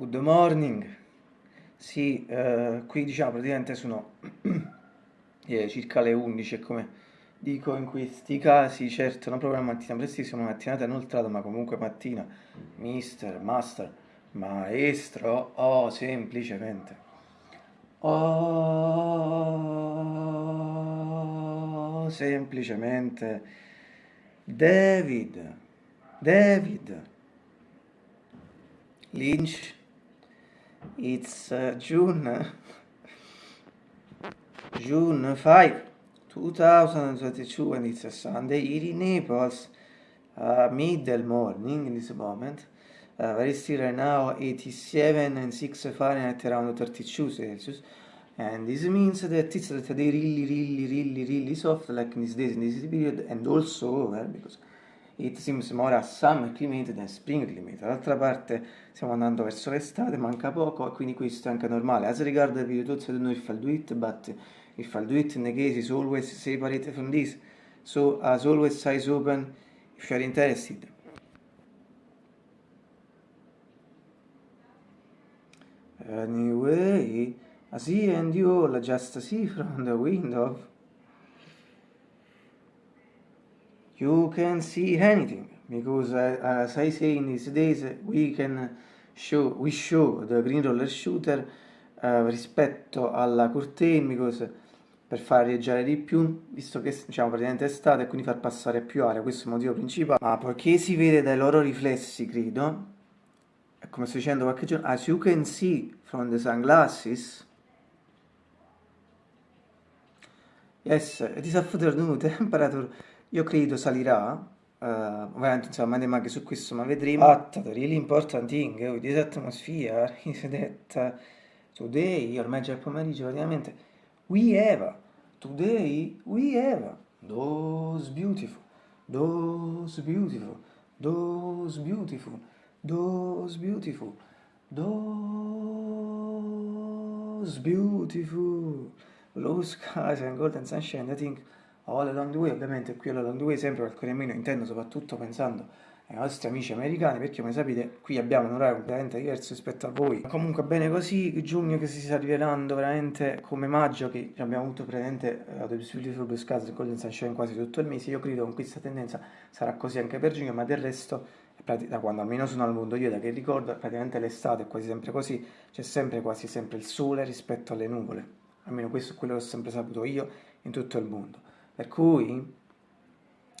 Good morning. Sì, eh, qui diciamo praticamente sono eh, circa le 11 come dico in questi casi, certo non proprio la mattina prestissima, una mattinata inoltrata, ma comunque mattina, mister, master, maestro, oh, semplicemente. Oh, semplicemente David, David, Lynch it's uh, June June 5 2022 and it's a Sunday here in Naples uh, middle morning in this moment. Uh, very still right now 87 and 6 Fahrenheit around 32 Celsius. And this means that it's that they really really really really soft like in these days in this period and also over because It seems more a summer climate than spring climate. D'altra parte stiamo andando verso l'estate, manca poco e quindi questo è anche normale. As regard the video thoughts, I don't know if I'll do it, but if I'll do it in the case is always separate from this. So as always, eyes open if you're interested. Anyway, I see and you all just see from the window you can see anything because uh, as I say in these days we can show we show the green roller shooter uh, rispetto alla curtain because per far reggiare di più visto che diciamo praticamente è estate e quindi far passare più aria questo è il motivo principale. Ma poiché si vede dai loro riflessi credo come sto dicendo qualche giorno as you can see from the sunglasses yes it is afternoon temperature io credo salirà, uh, ovviamente insomma andiamo anche su questo ma vedremo. But really important thing with this atmosphere is that today, ormai già è pomeriggio praticamente, we have, today we have those beautiful, those beautiful, those beautiful, those beautiful, those beautiful blue skies and golden sunshine, I think o alla long way, ovviamente qui alla long way sempre qualche nemmeno intendo soprattutto pensando ai nostri amici americani perché come sapete qui abbiamo un orario completamente diverso rispetto a voi. Comunque bene così giugno che si sta rivelando veramente come maggio che abbiamo avuto praticamente uh, The Beautiful Blue Skies e Golden Sunshine quasi tutto il mese. Io credo che questa tendenza sarà così anche per giugno ma del resto da quando almeno sono al mondo io da che ricordo praticamente l'estate è quasi sempre così c'è sempre quasi sempre il sole rispetto alle nuvole. Almeno questo è quello che ho sempre saputo io in tutto il mondo per cui,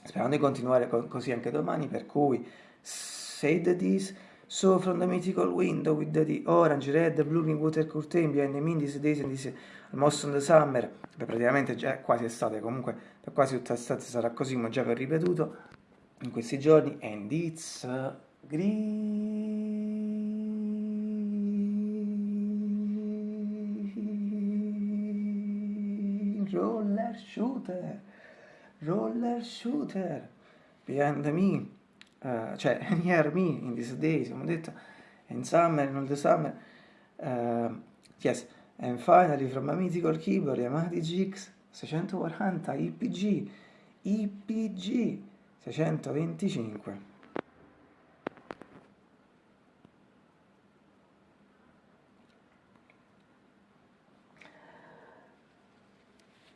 sperando di continuare così anche domani, per cui, said this, so from the mythical window with the orange, red, blue in water curtain behind the mean these days and this almost in the summer, Beh, praticamente già quasi estate, comunque per quasi tutta l'estate sarà così, come già vi ho ripetuto in questi giorni, and it's uh, green roller shooter roller shooter. Behind me, uh, cioè near me in these days, come ho detto, in summer, in all the summer, uh, yes, and finally from a mythical keyboard Yamaha GX 640 IPG, IPG 625.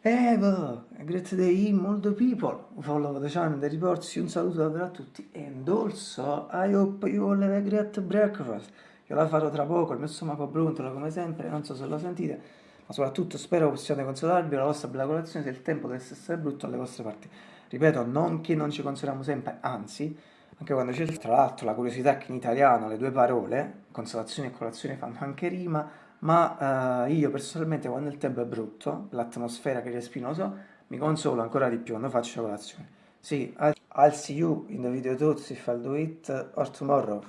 Evo, great day molto people, follow the channel, the reports, un saluto davvero a tutti and also I hope you all have a great breakfast. Io la farò tra poco, il mio stomaco brontolo come sempre, non so se lo sentite, ma soprattutto spero possiate consolarvi la vostra bella colazione se il tempo dovesse essere brutto alle vostre parti. Ripeto, non che non ci consoliamo sempre, anzi, anche quando c'è tra l'altro la curiosità che in italiano le due parole, consolazione e colazione, fanno anche rima, ma uh, io personalmente quando il tempo è brutto, l'atmosfera che non so, mi consolo ancora di più quando faccio colazione. Sì, I'll see you in the video thoughts if I'll do it or tomorrow.